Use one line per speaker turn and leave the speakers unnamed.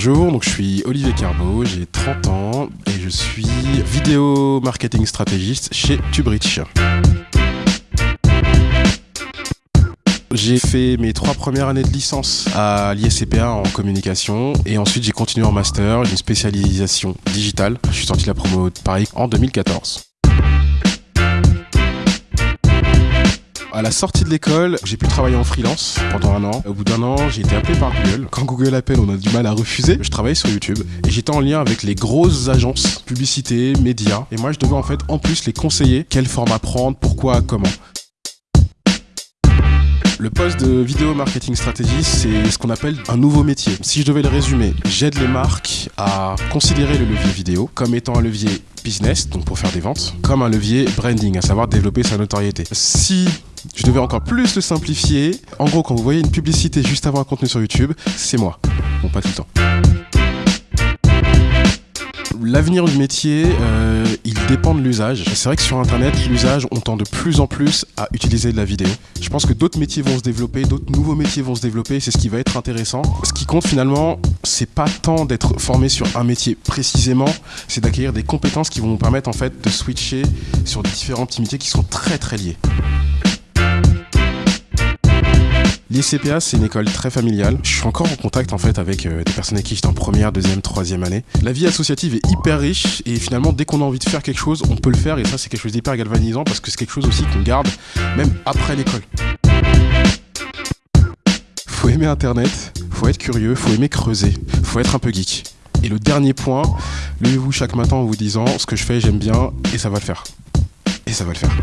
Bonjour, je suis Olivier Carbo, j'ai 30 ans et je suis vidéo marketing stratégiste chez Tubrich. J'ai fait mes trois premières années de licence à l'ISCPA en communication et ensuite j'ai continué en master, une spécialisation digitale. Je suis sorti de la promo de Paris en 2014. À la sortie de l'école, j'ai pu travailler en freelance pendant un an. Au bout d'un an, j'ai été appelé par Google. Quand Google appelle, on a du mal à refuser. Je travaillais sur YouTube et j'étais en lien avec les grosses agences, publicité, médias. Et moi, je devais en fait en plus les conseiller quel format prendre, pourquoi, comment. Le poste de vidéo marketing stratégiste, c'est ce qu'on appelle un nouveau métier. Si je devais le résumer, j'aide les marques à considérer le levier vidéo comme étant un levier business, donc pour faire des ventes, comme un levier branding, à savoir développer sa notoriété. Si je devais encore plus le simplifier, en gros, quand vous voyez une publicité juste avant un contenu sur YouTube, c'est moi. Bon, pas tout le temps. L'avenir du métier, euh, il dépend de l'usage. C'est vrai que sur Internet, l'usage, on tend de plus en plus à utiliser de la vidéo. Je pense que d'autres métiers vont se développer, d'autres nouveaux métiers vont se développer, c'est ce qui va être intéressant. Ce qui compte finalement, c'est pas tant d'être formé sur un métier précisément, c'est d'acquérir des compétences qui vont nous permettre en fait de switcher sur différents petits métiers qui sont très très liés. L'ICPA, c'est une école très familiale. Je suis encore en contact en fait avec euh, des personnes avec qui j'étais en première, deuxième, troisième année. La vie associative est hyper riche et finalement, dès qu'on a envie de faire quelque chose, on peut le faire et ça, c'est quelque chose d'hyper galvanisant parce que c'est quelque chose aussi qu'on garde même après l'école. Faut aimer Internet, faut être curieux, faut aimer creuser, faut être un peu geek. Et le dernier point, levez-vous chaque matin en vous disant ce que je fais, j'aime bien et ça va le faire. Et ça va le faire.